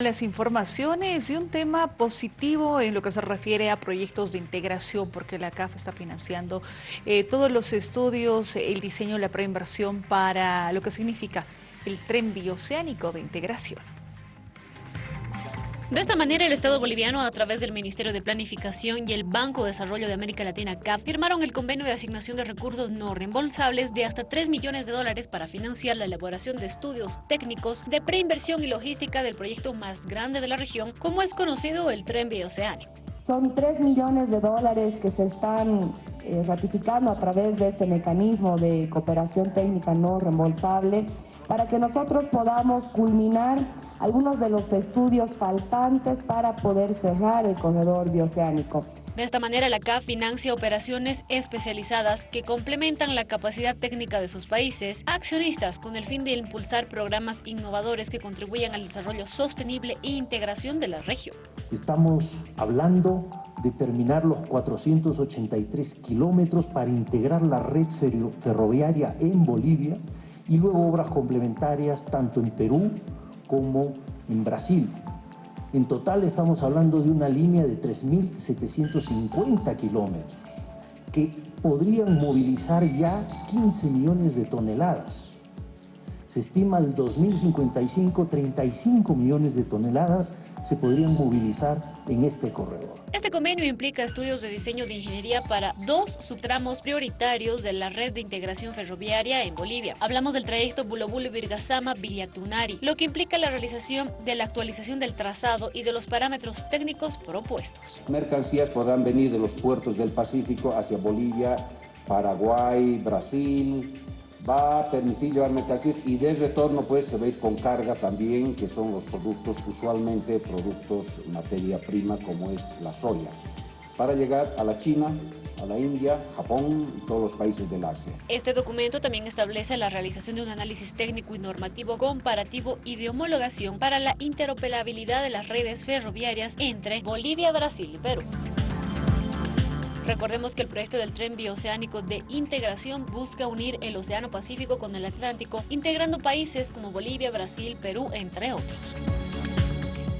Las informaciones y un tema positivo en lo que se refiere a proyectos de integración, porque la CAF está financiando eh, todos los estudios, el diseño, la preinversión para lo que significa el tren bioceánico de integración. De esta manera, el Estado boliviano, a través del Ministerio de Planificación y el Banco de Desarrollo de América Latina, CAP, firmaron el convenio de asignación de recursos no reembolsables de hasta 3 millones de dólares para financiar la elaboración de estudios técnicos de preinversión y logística del proyecto más grande de la región, como es conocido el Tren Bioceánico. Son 3 millones de dólares que se están eh, ratificando a través de este mecanismo de cooperación técnica no reembolsable para que nosotros podamos culminar algunos de los estudios faltantes para poder cerrar el corredor bioceánico. De esta manera, la CAF financia operaciones especializadas que complementan la capacidad técnica de sus países, accionistas con el fin de impulsar programas innovadores que contribuyan al desarrollo sostenible e integración de la región. Estamos hablando de terminar los 483 kilómetros para integrar la red ferroviaria en Bolivia y luego obras complementarias tanto en Perú como en Brasil. En total estamos hablando de una línea de 3.750 kilómetros que podrían movilizar ya 15 millones de toneladas. Se estima el 2055 35 millones de toneladas se podrían movilizar en este corredor. Este convenio implica estudios de diseño de ingeniería para dos subtramos prioritarios de la red de integración ferroviaria en Bolivia. Hablamos del trayecto Bulobulo-Virgasama-Villatunari, lo que implica la realización de la actualización del trazado y de los parámetros técnicos propuestos. Mercancías podrán venir de los puertos del Pacífico hacia Bolivia, Paraguay, Brasil, va a permitir llevar mercancías y de retorno pues se va a ir con carga también, que son los productos, usualmente productos materia prima como es la soya, para llegar a la China, a la India, Japón y todos los países del Asia. Este documento también establece la realización de un análisis técnico y normativo comparativo y de homologación para la interoperabilidad de las redes ferroviarias entre Bolivia, Brasil y Perú. Recordemos que el proyecto del tren bioceánico de integración busca unir el Océano Pacífico con el Atlántico, integrando países como Bolivia, Brasil, Perú, entre otros.